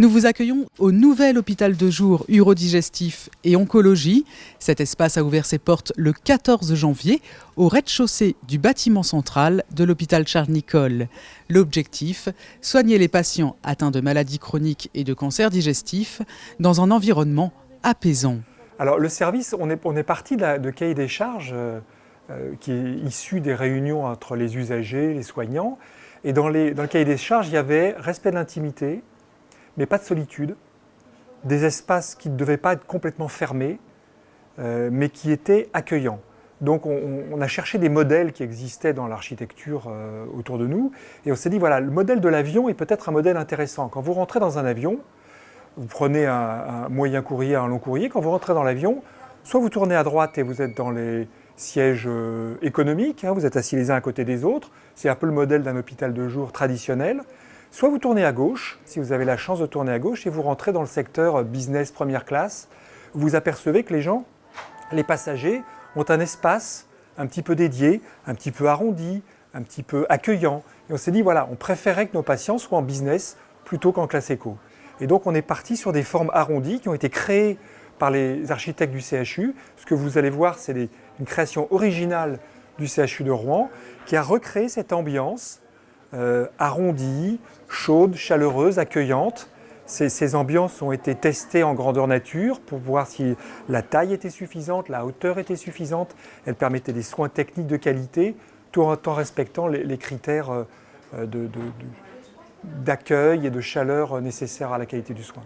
Nous vous accueillons au nouvel hôpital de jour urodigestif et oncologie. Cet espace a ouvert ses portes le 14 janvier au rez-de-chaussée du bâtiment central de l'hôpital Charles-Nicolle. L'objectif, soigner les patients atteints de maladies chroniques et de cancers digestifs dans un environnement apaisant. Alors le service, on est, parti de, de cahier des charges euh, euh, qui est issu des réunions entre les usagers, les soignants. Et dans le cahier des charges, il y avait respect de l'intimité, mais pas de solitude, des espaces qui ne devaient pas être complètement fermés, euh, mais qui étaient accueillants. Donc on, a cherché des modèles qui existaient dans l'architecture euh, autour de nous, et on s'est dit, voilà, le modèle de l'avion est peut-être un modèle intéressant. Quand vous rentrez dans un avion, vous prenez un, moyen courrier, un long courrier, quand vous rentrez dans l'avion, soit vous tournez à droite et vous êtes dans les sièges euh, économiques, hein, vous êtes assis les uns à côté des autres, c'est un peu le modèle d'un hôpital de jour traditionnel, Soit vous tournez à gauche, si vous avez la chance de tourner à gauche, et vous rentrez dans le secteur business première classe, vous apercevez que les gens, les passagers, ont un espace un petit peu dédié, un petit peu arrondi, un petit peu accueillant. Et on s'est dit, voilà, on préférait que nos patients soient en business plutôt qu'en classe éco. Et donc on est parti sur des formes arrondies qui ont été créées par les architectes du CHU. Ce que vous allez voir, c'est une création originale du CHU de Rouen qui a recréé cette ambiance euh, arrondie, chaude, chaleureuse, accueillante. Ces, ambiances ont été testées en grandeur nature pour voir si la taille était suffisante, la hauteur était suffisante. Elles permettaient des soins techniques de qualité, tout en respectant les, critères euh, d'accueil et de chaleur nécessaires à la qualité du soin.